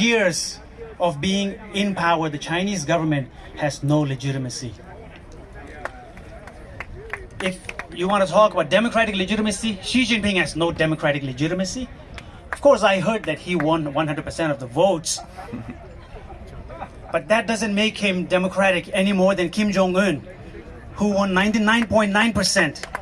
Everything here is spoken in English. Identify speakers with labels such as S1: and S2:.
S1: years of being in power, the Chinese government has no legitimacy. If you want to talk about democratic legitimacy, Xi Jinping has no democratic legitimacy. Of course, I heard that he won 100% of the votes. But that doesn't make him democratic any more than Kim Jong un, who won 99.9%.